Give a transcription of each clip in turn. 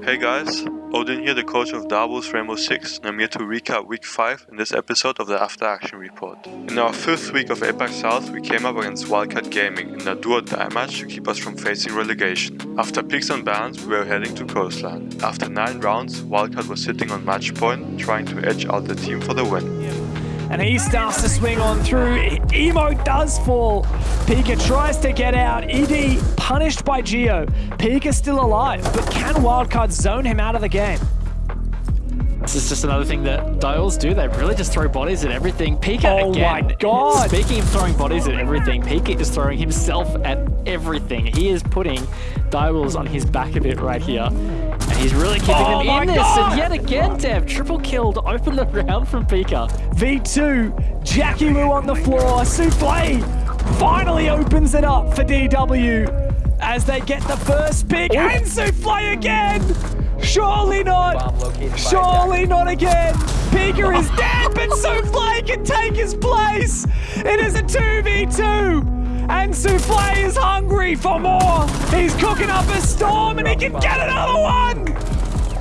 Hey guys, Odin here, the coach of Direwolves Rainbow Six, and I'm here to recap week 5 in this episode of the After Action Report. In our fifth week of APAC South, we came up against Wildcat Gaming in a duo die match to keep us from facing relegation. After picks and bans, we were heading to Coastline. After 9 rounds, Wildcat was sitting on match point, trying to edge out the team for the win and he starts to swing on through. Emo does fall. Pika tries to get out. ED punished by Geo. Pika still alive, but can Wildcat zone him out of the game? This is just another thing that Dials do. They really just throw bodies at everything. Pika oh again. my god! Speaking of throwing bodies at everything, Pika is throwing himself at everything. He is putting Dials on his back a bit right here. He's really keeping oh them in god. this. And yet again, Dev, triple killed. open the round from Pika. V2, Jackie Wu on the floor. Souffle finally opens it up for DW as they get the first pick. Ooh. And Souffle again! Surely not! Surely not again! Pika is dead, but Souffle can take his place! It is a 2v2! And Souffle is hungry for more! He's cooking up a storm and he can get another one!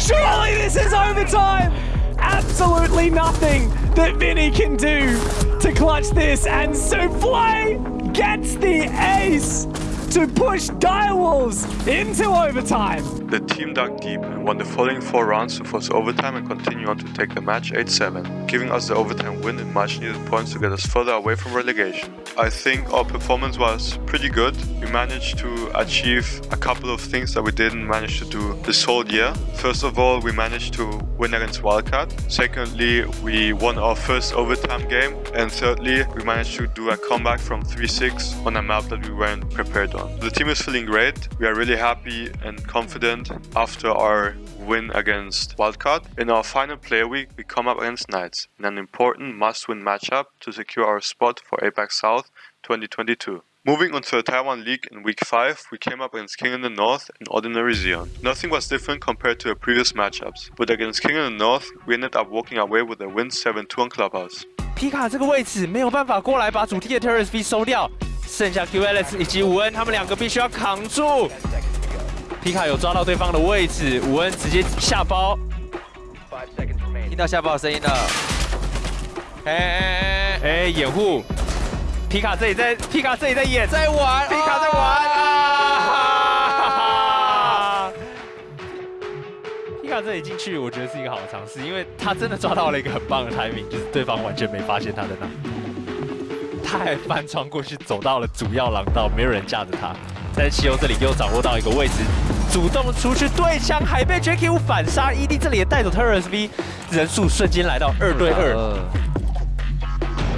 Surely this is overtime! Absolutely nothing that Vinny can do to clutch this, and Souffle gets the ace! to push Direwolves into overtime. The team dug deep and won the following four rounds to force overtime and continue on to take the match 8-7, giving us the overtime win and much needed points to get us further away from relegation. I think our performance was pretty good. We managed to achieve a couple of things that we didn't manage to do this whole year. First of all, we managed to win against Wildcat. Secondly, we won our first overtime game. And thirdly, we managed to do a comeback from 3-6 on a map that we weren't prepared on. The team is feeling great. We are really happy and confident after our win against Wildcat. In our final player week, we come up against Knights in an important must-win matchup to secure our spot for APAC South 2022. Moving on to the Taiwan League in week 5, we came up against King in the North and Ordinary Zeon. Nothing was different compared to the previous matchups, but against King in the North, we ended up walking away with a win 7-2 on Clubhouse. 皮卡这个位置没有办法过来把主力的 Terrace V 收掉，剩下 QLS 以及吴恩他们两个必须要扛住。皮卡有抓到对方的位置，武恩直接下包，听到下包的声音了。哎哎哎哎，掩护！皮卡这里在，皮卡这里在演，在玩，皮卡在玩啊！皮卡这里进去，我觉得是一个好的尝试，因为他真的抓到了一个很棒的 timing，就是对方完全没发现他在那。他还翻窗过去，走到了主要廊道，没有人架着他。在汽油这里又掌握到一个位置，主动出去对枪，还被 Jackie 反杀。ED 这里也带走 Terrorist V，人数瞬间来到二对二。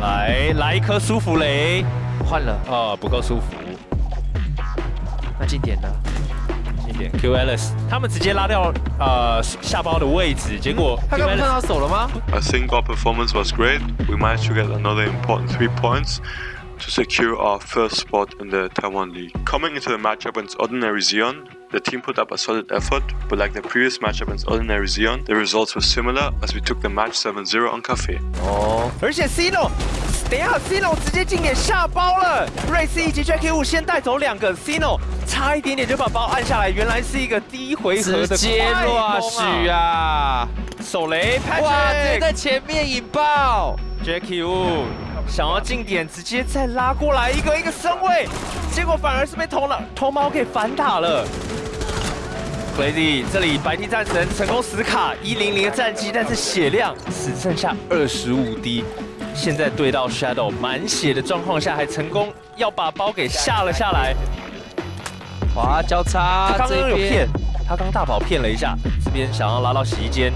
来，来一颗舒服雷，换了，哦，不够舒服。那近点呢？近点，Q Alice，他们直接拉掉呃下包的位置，结果他刚看到手了吗？I think our performance was great. We managed to get another important three points. to secure our first spot in the Taiwan League. Coming into the matchup against Ordinary Zion, the team put up a solid effort, but like the previous matchup against Ordinary Zion, the results were similar as we took the match 7-0 on Cafe. Oh, first Sino! 等一下 Cino 直接进点下包了，瑞斯以及 Jackie 五先带走两个 Cino，差一点点就把包按下来，原来是一个第一回合的直接落许啊！手雷哇，直接在前面引爆 Jackie 五。想要近点，直接再拉过来一个一个身位，结果反而是被头脑头毛给反打了。Crazy，这里白 T 战神成功死卡一零零的战绩，但是血量只剩下二十五滴。现在对到 Shadow 满血的状况下，还成功要把包给下了下来。哇，交叉，他刚刚有骗，他刚大宝骗了一下，这边想要拉到洗衣间，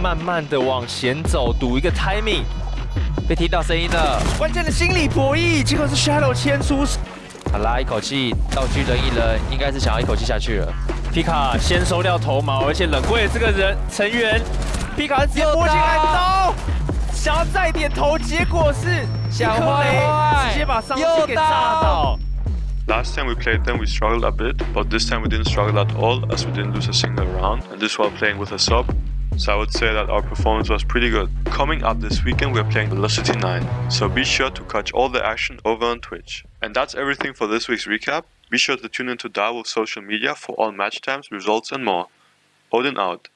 慢慢的往前走，赌一个 timing。被听到声音了，关键的心理博弈，结果是 Shadow 牵出，他拉一口气，道具人一扔，应该是想要一口气下去了。皮卡先收掉头毛，而且冷柜这个人成员，皮卡直接摸进来刀，想要再点头，结果是小坏直接把上期给炸倒。Last time we played them, we struggled a bit, but this time we didn't struggle at all as we didn't lose a single round, and this while playing with a sub. So I would say that our performance was pretty good. Coming up this weekend we're playing Velocity 9, so be sure to catch all the action over on Twitch. And that's everything for this week's recap. Be sure to tune into Direwolf social media for all match times, results and more. Odin out.